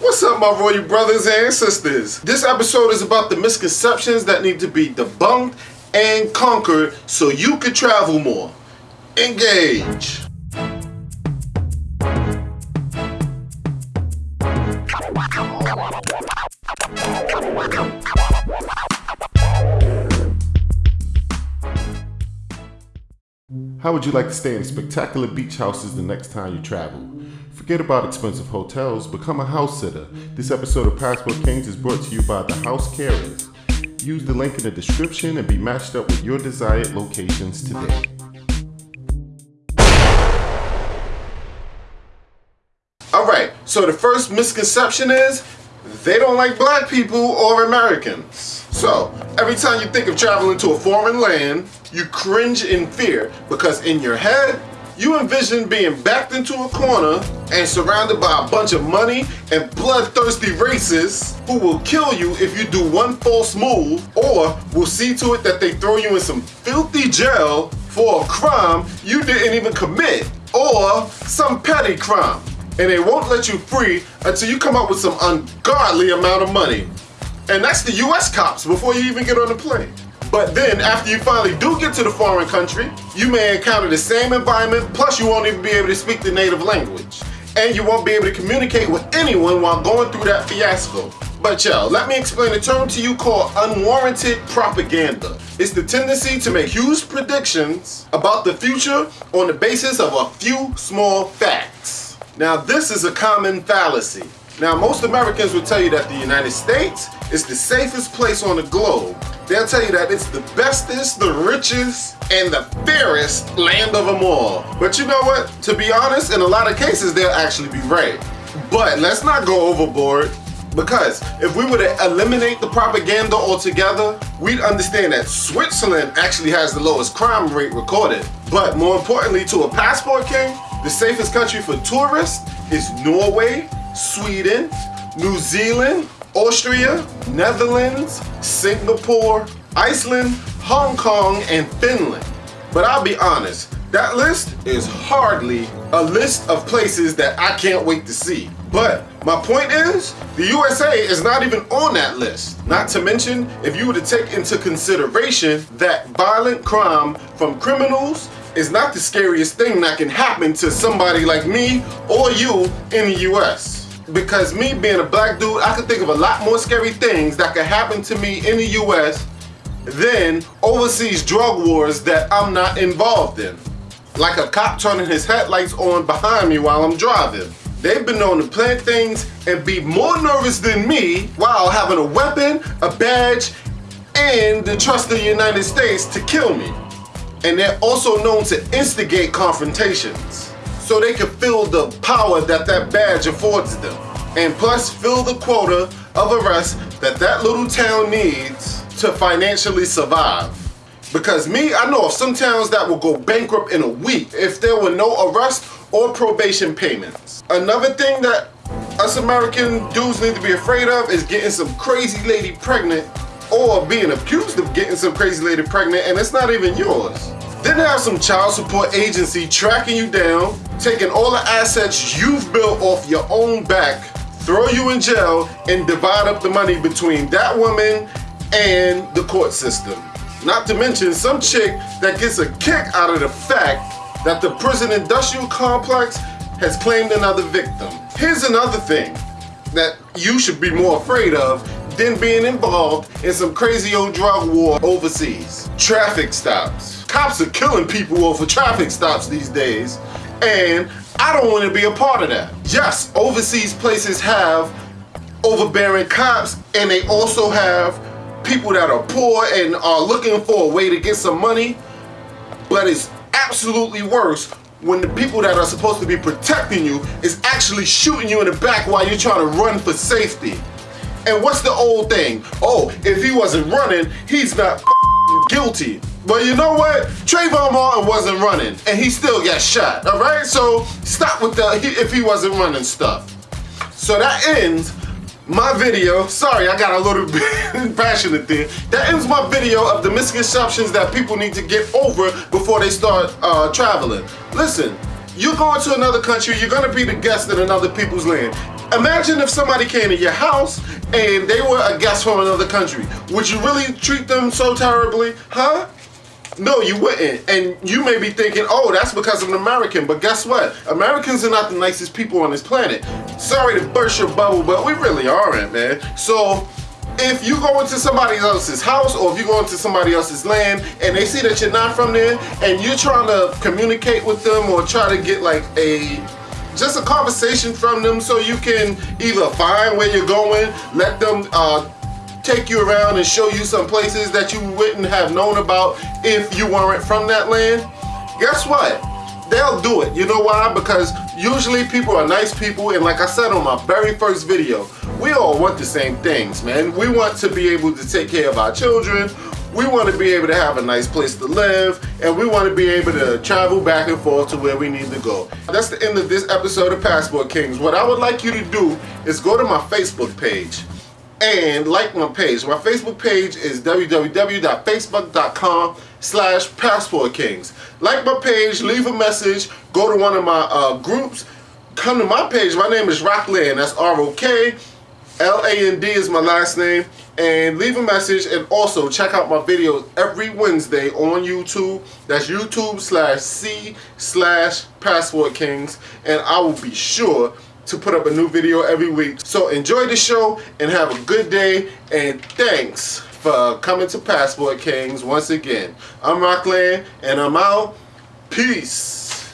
What's up, my royal brothers and sisters? This episode is about the misconceptions that need to be debunked and conquered so you can travel more. Engage. How would you like to stay in spectacular beach houses the next time you travel? Forget about expensive hotels, become a house sitter. This episode of Passport Kings is brought to you by the House Carers. Use the link in the description and be matched up with your desired locations today. Alright, so the first misconception is they don't like black people or Americans. So, every time you think of traveling to a foreign land, you cringe in fear because in your head, you envision being backed into a corner and surrounded by a bunch of money and bloodthirsty racists who will kill you if you do one false move or will see to it that they throw you in some filthy jail for a crime you didn't even commit or some petty crime. And they won't let you free until you come up with some ungodly amount of money. And that's the US cops before you even get on the plane. But then after you finally do get to the foreign country, you may encounter the same environment, plus you won't even be able to speak the native language. And you won't be able to communicate with anyone while going through that fiasco. But y'all, let me explain a term to you called unwarranted propaganda. It's the tendency to make huge predictions about the future on the basis of a few small facts. Now this is a common fallacy. Now most Americans will tell you that the United States is the safest place on the globe They'll tell you that it's the bestest, the richest, and the fairest land of them all. But you know what? To be honest, in a lot of cases, they'll actually be right. But let's not go overboard. Because if we were to eliminate the propaganda altogether, we'd understand that Switzerland actually has the lowest crime rate recorded. But more importantly to a passport king, the safest country for tourists is Norway, Sweden, New Zealand, Austria, Netherlands, Singapore, Iceland, Hong Kong, and Finland. But I'll be honest, that list is hardly a list of places that I can't wait to see. But my point is, the USA is not even on that list. Not to mention, if you were to take into consideration that violent crime from criminals is not the scariest thing that can happen to somebody like me or you in the US because me being a black dude, I could think of a lot more scary things that could happen to me in the US than overseas drug wars that I'm not involved in. Like a cop turning his headlights on behind me while I'm driving. They've been known to plant things and be more nervous than me while having a weapon, a badge, and the trust of the United States to kill me. And they're also known to instigate confrontations so they can feel the power that that badge affords them. And plus fill the quota of arrests that that little town needs to financially survive. Because me, I know of some towns that will go bankrupt in a week if there were no arrest or probation payments. Another thing that us American dudes need to be afraid of is getting some crazy lady pregnant or being accused of getting some crazy lady pregnant and it's not even yours. Then have some child support agency tracking you down, taking all the assets you've built off your own back, throw you in jail, and divide up the money between that woman and the court system. Not to mention some chick that gets a kick out of the fact that the prison industrial complex has claimed another victim. Here's another thing that you should be more afraid of than being involved in some crazy old drug war overseas. Traffic stops cops are killing people over traffic stops these days, and I don't want to be a part of that. Yes, overseas places have overbearing cops, and they also have people that are poor and are looking for a way to get some money, but it's absolutely worse when the people that are supposed to be protecting you is actually shooting you in the back while you're trying to run for safety. And what's the old thing? Oh, if he wasn't running, he's not guilty. But you know what? Trayvon Martin wasn't running, and he still got shot, all right? So stop with the if he wasn't running stuff. So that ends my video. Sorry, I got a little bit passionate there. That ends my video of the misconceptions that people need to get over before they start uh, traveling. Listen, you're going to another country, you're gonna be the guest in another people's land. Imagine if somebody came to your house and they were a guest from another country. Would you really treat them so terribly? Huh? No, you wouldn't. And you may be thinking, oh, that's because I'm an American. But guess what? Americans are not the nicest people on this planet. Sorry to burst your bubble, but we really aren't, man. So if you go into somebody else's house or if you go into somebody else's land and they see that you're not from there and you're trying to communicate with them or try to get like a just a conversation from them so you can either find where you're going, let them uh, take you around and show you some places that you wouldn't have known about if you weren't from that land, guess what? They'll do it. You know why? Because usually people are nice people and like I said on my very first video, we all want the same things, man. We want to be able to take care of our children. We want to be able to have a nice place to live and we want to be able to travel back and forth to where we need to go. That's the end of this episode of Passport Kings. What I would like you to do is go to my Facebook page and like my page. My Facebook page is www.facebook.com slash passportkings. Like my page, leave a message, go to one of my uh, groups, come to my page. My name is Rokland, that's R-O-K. L-A-N-D is my last name. And leave a message and also check out my videos every Wednesday on YouTube. That's YouTube slash C slash Passport Kings. And I will be sure to put up a new video every week. So enjoy the show and have a good day and thanks for coming to Passport Kings once again. I'm Rokland and I'm out. Peace.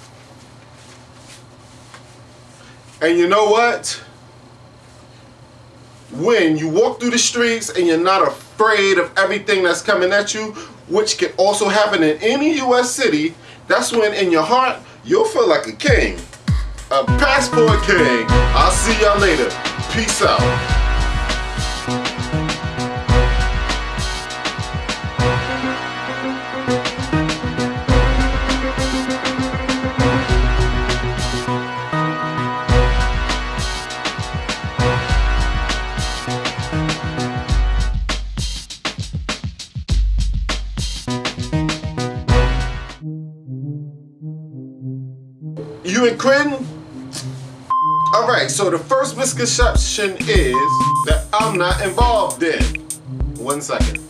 And you know what? When you walk through the streets and you're not afraid of everything that's coming at you, which can also happen in any U.S. city, that's when in your heart, you'll feel like a king a Passport King. I'll see y'all later. Peace out. Alright, so the first misconception is that I'm not involved in. One second.